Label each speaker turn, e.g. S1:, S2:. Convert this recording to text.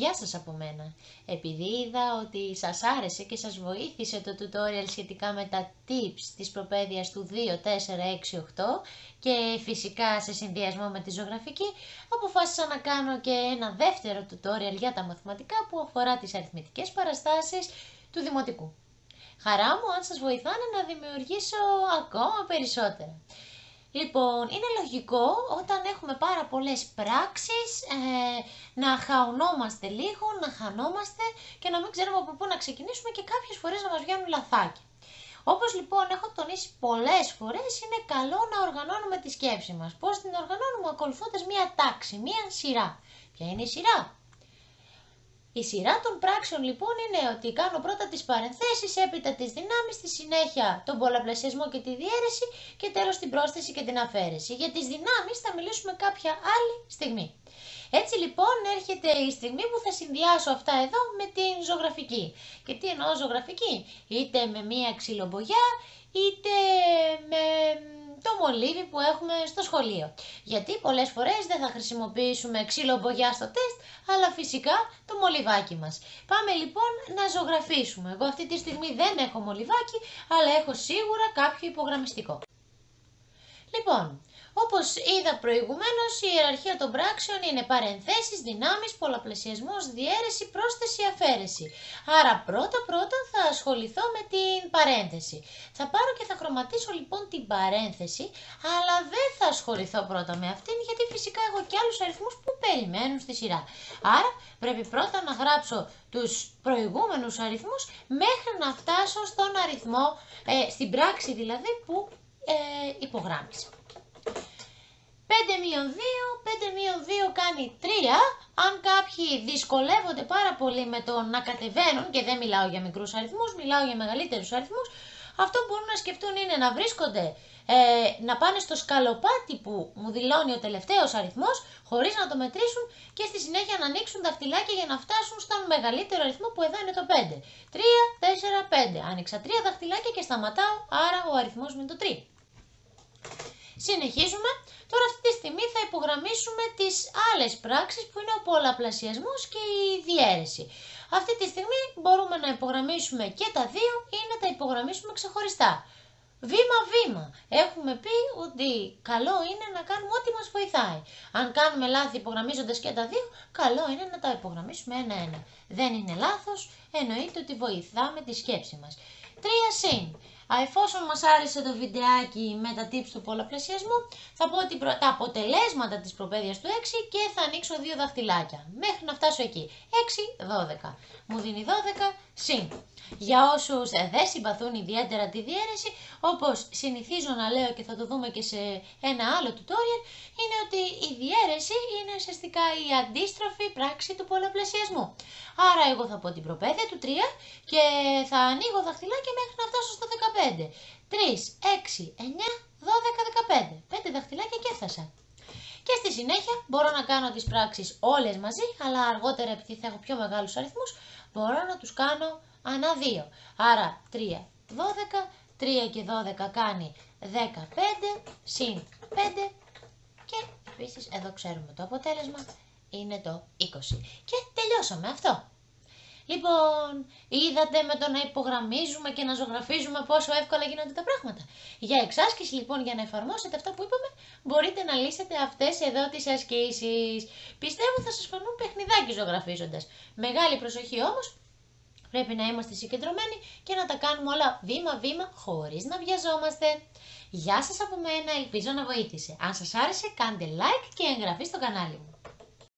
S1: Γεια σας από μένα. Επειδή είδα ότι σας άρεσε και σας βοήθησε το tutorial σχετικά με τα tips της προπαίδειας του 2, 4, 6, 8 και φυσικά σε συνδυασμό με τη ζωγραφική, αποφάσισα να κάνω και ένα δεύτερο tutorial για τα μαθηματικά που αφορά τις αριθμητικές παραστάσεις του Δημοτικού. Χαρά μου αν σας βοηθάνε να δημιουργήσω ακόμα περισσότερα. Λοιπόν, είναι λογικό όταν έχουμε πάρα πολλές πράξεις ε, να χαωνόμαστε λίγο, να χανόμαστε και να μην ξέρουμε από πού να ξεκινήσουμε και κάποιες φορές να μας βγαίνουν λαθάκια. Όπως λοιπόν έχω τονίσει πολλές φορές, είναι καλό να οργανώνουμε τη σκέψη μας. Πώς την οργανώνουμε; Ακολουθώντας μία τάξη, μία σειρά. Ποια είναι η σειρά; Η σειρά των πράξεων λοιπόν είναι ότι κάνω πρώτα τις παρενθέσεις, έπειτα τις δυνάμεις, στη συνέχεια τον πολλαπλασιασμό και τη διαίρεση και τέλος την πρόσθεση και την αφαίρεση. Για τις δυνάμεις θα μιλήσουμε κάποια άλλη στιγμή. Έτσι λοιπόν έρχεται η στιγμή που θα συνδυάσω αυτά εδώ με την ζωγραφική. Και τι εννοώ ζωγραφική, είτε με μία ξυλομπογιά, είτε με το μολύβι που έχουμε στο σχολείο. Γιατί πολλές φορές δεν θα χρησιμοποιήσουμε ξύλο μπογιά στο τεστ, αλλά φυσικά το μολυβάκι μας. Πάμε λοιπόν να ζωγραφίσουμε. Εγώ αυτή τη στιγμή δεν έχω μολυβάκι, αλλά έχω σίγουρα κάποιο υπογραμμιστικό. Λοιπόν, όπως είδα προηγουμένως, η ιεραρχία των πράξεων είναι παρενθέσεις, δυνάμεις, πολλαπλασιασμός, διαίρεση, πρόσθεση, αφαίρεση. Άρα πρώτα πρώτα θα ασχοληθώ με την παρένθεση. Θα πάρω και θα χρωματίσω λοιπόν την παρένθεση, αλλά δεν θα ασχοληθώ πρώτα με αυτήν, γιατί φυσικά έχω και άλλους αριθμούς που περιμένουν στη σειρά. Άρα πρέπει πρώτα να γράψω τους προηγούμενους αριθμούς μέχρι να φτάσω στον αριθμό, ε, στην πράξη δηλαδή που ε, υπογράμμισα. 5 μείον 2, 5 μείον 2 κάνει 3. Αν κάποιοι δυσκολεύονται πάρα πολύ με το να κατεβαίνουν, και δεν μιλάω για μικρούς αριθμούς, μιλάω για μεγαλύτερους αριθμούς, αυτό που μπορούν να σκεφτούν είναι να βρίσκονται, ε, να πάνε στο σκαλοπάτι που μου δηλώνει ο τελευταίος αριθμός, χωρίς να το μετρήσουν και στη συνέχεια να ανοίξουν τα φτυλάκια για να φτάσουν στον μεγαλύτερο αριθμό που εδώ είναι το 5. 3, 4, 5. Άνοιξα 3 δαχτυλάκια και σταματάω, άρα ο αριθμός μου είναι το 3. Συνεχίζουμε. Τώρα αυτή τη στιγμή θα υπογραμμίσουμε τις άλλες πράξεις που είναι ο πολλαπλασιασμός και η διαίρεση. Αυτή τη στιγμή μπορούμε να υπογραμμίσουμε και τα δύο ή να τα υπογραμμίσουμε ξεχωριστά. Βήμα-βήμα. Έχουμε πει ότι καλό είναι να κάνουμε ό,τι μας βοηθάει. Αν κάνουμε λάθη υπογραμμίζοντας και τα δύο, καλό είναι να τα υπογραμμίσουμε ένα-ένα. Δεν είναι λάθος, εννοείται ότι βοηθάμε τη σκέψη μας. Τρία συν. Εφόσον μας άρεσε το βιντεάκι με τα tips του πολλαπλασιασμού, θα πω ότι τα αποτελέσματα της προπαίδειας του 6 και θα ανοίξω δύο δαχτυλάκια, μέχρι να φτάσω εκεί. 6, 12. Μου δίνει 12 συν. Για όσους δεν συμπαθούν ιδιαίτερα τη διαίρεση, όπως συνηθίζω να λέω και θα το δούμε και σε ένα άλλο tutorial, είναι ότι η διαίρεση είναι ουσιαστικά η αντίστροφη πράξη του πολλαπλασιασμού. Άρα εγώ θα πω την προπαίδεια του 3 και θα ανοίγω δαχτυλάκια μέχρι να φτάσω στο 15. 3, 6, 9, 12, 15. 5 δαχτυλάκια και έφτασα. Και στη συνέχεια μπορώ να κάνω τις πράξεις όλες μαζί, αλλά αργότερα επειδή θα έχω πιο μεγάλους αριθμούς, μπορώ να τους κάνω ανά 2. Άρα 3, 12, 3 και 12 κάνει 15, συν 5 και επίσης εδώ ξέρουμε το αποτέλεσμα είναι το 20. Και τελειώσαμε αυτό. Λοιπόν, είδατε με το να υπογραμμίζουμε και να ζωγραφίζουμε πόσο εύκολα γίνονται τα πράγματα. Για εξάσκηση λοιπόν, για να εφαρμόσετε αυτά που είπαμε, μπορείτε να λύσετε αυτές εδώ τις ασκήσεις. Πιστεύω θα σας φανούν παιχνιδάκι ζωγραφίζοντας. Μεγάλη προσοχή όμως, πρέπει να είμαστε συγκεντρωμένοι και να τα κάνουμε όλα βήμα-βήμα χωρίς να βιαζόμαστε. Γεια σας από μένα, ελπίζω να βοήθησε. Αν σας άρεσε κάντε like και εγγραφή στο κανάλι μου.